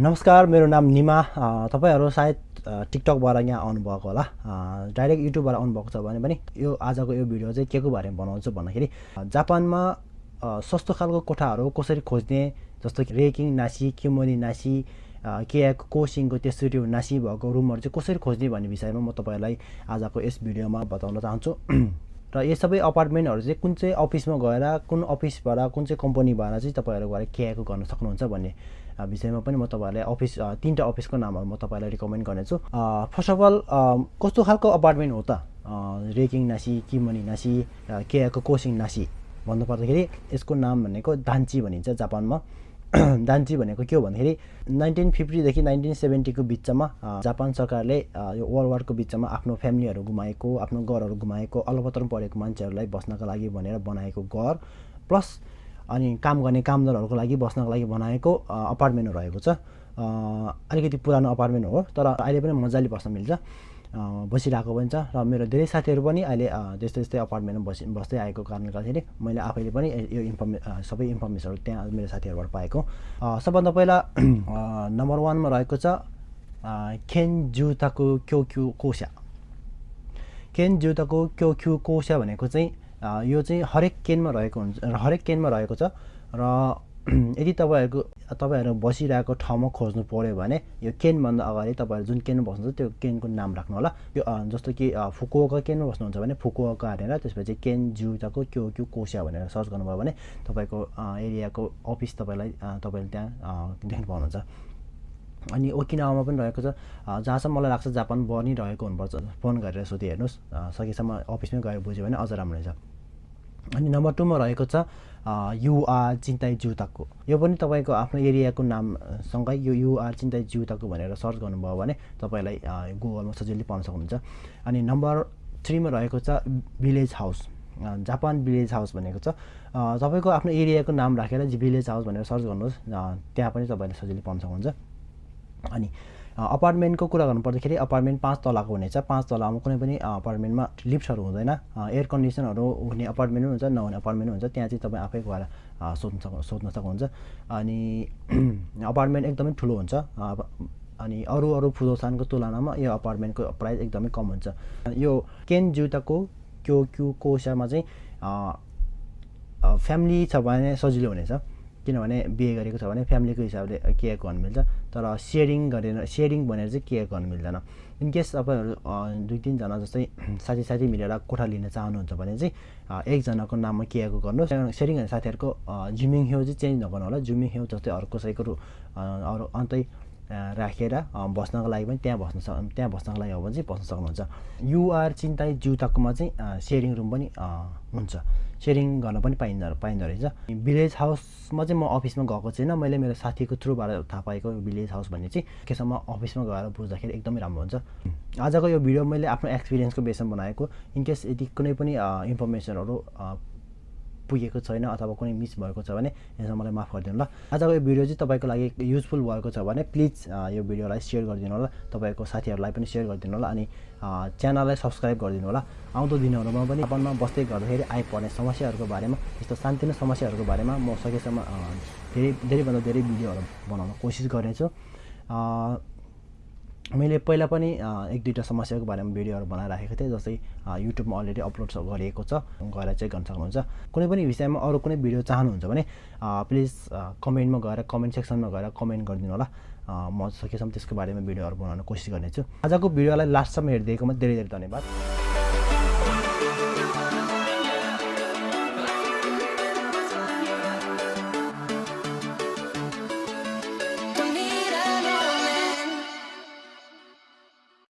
नमस्कार मेरो नाम निमा। तपाईँहरू सायद टिकटकबाट यहाँ आउनुभएको होला। डाइरेक्ट युट्युबबाट आउनुभएको छ भने पनि यो आजको यो भिडियो चाहिँ के को बारेमा बनाउँछु भन्दाखेरि जापानमा सस्तो खालको कोठाहरू कसरी खोज्ने जस्तो कि रेकिङ नासी किमोनी नासी केयाको कोसिङको त्यसरी नासी भएको रुमहरू चाहिँ कसरी खोज्ने भन्ने विषयमा म तपाईँहरूलाई आजको यस भिडियोमा बताउन चाहन्छु। र यो सबै अपार्टमेन्टहरू चाहिँ कुन चाहिँ अफिसमा गएर कुन अफिसबाट कुन चाहिँ कम्पनीबाट चाहिँ तपाईँहरू गएर केयाको गर्न सक्नुहुन्छ भन्ने विषयमा पनि म तपाईँहरूलाई अफिस तिनवटा अफिसको नामहरू म तपाईँलाई रिकमेन्ड गर्नेछु। फर्स्ट अफ अल कस्तो खालको अपार्टमेन्ट हो त? रेकिङ नासी किमनी नासी केयाको कोसिङ नासी भन्नुपर्दाखेरि यसको नाम भनेको दान्ची भनिन्छ जापानमा। दान्ची भनेको के हो भन्दाखेरि नाइन्टिन फिफ्टीदेखि नाइन्टिन सेभेन्टीको बिचमा जापान सरकारले यो वर्ल्ड वारको बिचमा आफ्नो फ्यामिलीहरू गुमाएको आफ्नो घरहरू गुमाएको अलपत्र परेको मान्छेहरूलाई बस्नका लागि भनेर बनाएको घर प्लस अनि काम गर्ने कामदारहरूको लागि बस्नको लागि बनाएको अपार्टमेन्टहरू रहेको छ। अलिकति पुरानो अपार्टमेन्ट हो तर अहिले पनि मजाले बस्न मिल्छ। बसिरहेको पनि छ र मेरो धेरै साथीहरू पनि अहिले त्यस्तै त्यस्तै अपार्टमेन्टमा बसि बस्दै आएको कारणले गर्दाखेरि मैले आफैले पनि यो इन्फर्मे सबै इन्फर्मेसनहरू त्यहाँ मेरो साथीहरूबाट पाएको। सबभन्दा पहिला नम्बर वानमा रहेको छ खेन जुताको क्योक्यु कोसा खेन जुताको क्योक्यु कोसा भनेको चाहिँ यो चाहिँ हरेक केनमा रहेको हुन्छ हरेक केनमा रहेको छ र यदि तपाईँहरूको तपाईँहरू बसिरहेको ठाउँमा खोज्नु पऱ्यो भने यो केनभन्दा अगाडि तपाईँहरू जुन केनमा बस्नुहुन्छ त्यो केनको नाम राख्नु होला। यो जस्तो कि फुकुवाका केनमा बस्नुहुन्छ भने फुकुवाका हालेर त्यसपछि केन जुताको क्यो क्यु कोसिया भनेर सर्च गर्नुभयो भने तपाईँको एरियाको अफिस तपाईँलाई तपाईँले त्यहाँ देख्नु पाउनुहुन्छ। अनि ओकिनावामा पनि रहेको छ। जहाँसम्म मलाई लाग्छ जापान बनिरहेको हुनुपर्छ। फोन गरेर सोधि हेर्नुहोस् सकेसम्म अफिसमै गएर बुझ्यो भने अझ राम्रो हुन्छ अनि नम्बर टूमा रहेको छ युआर चिन्ताई जुताको यो पनि तपाईँको आफ्नो एरियाको नामसँगै यो युआर चिन्ताई जुताको भनेर सर्च गर्नुभयो भने तपाईँलाई गुगलमा सजिलै पाउन सक्नुहुन्छ। अनि नम्बर थ्रीमा रहेको छ village house Japan village house भनेको छ। तपाईँको आफ्नो एरियाको नाम राखेर भिलेज हाउस भनेर सर्च गर्नुहोस्। त्यहाँ पनि तपाईँले सजिलै पाउन सक्नुहुन्छ। अनि अपार्टमेन्टको कुरा गर्नुपर्दाखेरि अपार्टमेन्ट पाँच तलाको हुनेछ। पाँच तलामा कुनै पनि अपार्टमेन्टमा लिफ्टहरू हुँदैन। एयर कन्डिसनहरू हुने अपार्टमेन्ट हुन्छ नहुने अपार्टमेन्ट हुन्छ। त्यहाँ चाहिँ तपाईँ आफै गएर सोध्नु सक्नु सोध्न सक्नुहुन्छ। अनि अपार्टमेन्ट एकदमै ठुलो हुन्छ। अनि अरू अरू फुदोसानको तुलनामा यो अपार्टमेन्टको प्राइस एकदमै कम हुन्छ। यो केन जुताको क्यो क्यु कोसामा चाहिँ फ्यामिली छ भने सजिलो हुनेछ। किनभने बिहे गरेको छ भने फ्यामिलीको हिसाबले केयर गर्नु मिल्छ? तर सेयरिङ गरेर सेयरिङ भनेर चाहिँ केयर गर्नु मिल्दैन। इनकेस तपाईँहरू दुई तिनजना जस्तै साथी साथी मिलेर कोठा लिन चाहनुहुन्छ भने चाहिँ एकजनाको नाममा केयरको गर्नुहोस्। सेयरिङ गर्ने साथीहरूको जुमिङ हेउ चाहिँ चेन्ज नगर्नु होला जुमिङ हेउ जस्तै अरू कसैको अरू अन्तै राखेर बस्नको लागि पनि त्यहाँ बस्न सक् त्यहाँ बस्नको लागि हो भने चाहिँ बस्न सक्नुहुन्छ। युआर चिन्ताई जुताकोमा चाहिँ सेयरिङ रुम पनि हुन्छ। सेयरिङ गर्न पनि पाइँदो पाइँदो रहेछ। भिलेज हाउसमा चाहिँ म अफिसमा गएको छैन। मैले मेरो साथीको थ्रुबाट थाहा पाएको भिलेज हाउस भन्ने चाहिँ केसम्म अफिसमा गएर बुझ्दाखेरि एकदमै राम्रो हुन्छ। आजको यो भिडियो मैले आफ्नो एक्सपिरियन्सको बेसमा बनाएको। इनकेस यदि कुनै पनि इन्फर्मेसनहरू पुगेको छैन अथवा कुनै मिस भएको छ भने यसमा मलाई माफ गरिदिनु ल आजको यो भिडियो चाहिँ तपाईँको लागि युजफुल भएको छ भने प्लिज यो भिडियोलाई सेयर गरिदिनु होला। तपाईँको साथीहरूलाई पनि सेयर गरिदिनु होला अनि च्यानललाई सब्सक्राइब गरिदिनु होला। आउँदो दिनहरूमा पनि जापानमा बस्दै गर्दाखेरि आइपर्ने समस्याहरूको बारेमा यस्तो सानोतिनो समस्याहरूको बारेमा म सकेसम्म धेरै धेरैभन्दा धेरै भिडियोहरू बनाउन कोसिस गर्नेछु। मैले पहिला पनि एक दुईवटा समस्याको बारेमा भिडियोहरू बनाइराखेको थिएँ जस्तै युट्युबमा अलरेडी अपलोड गरेको छ गएर चेक गर्न सक्नुहुन्छ। कुनै पनि विषयमा अरू कुनै भिडियो चाहनुहुन्छ भने प्लिज कमेन्टमा गएर कमेन्ट सेक्सनमा गएर कमेन्ट गरिदिनु होला। म सकेसम्म त्यसको बारेमा भिडियोहरू बनाउन कोसिस गर्नेछु। आजको भिडियोलाई लास्टसम्म हेरिदिएकोमा धेरै धेरै धन्यवाद।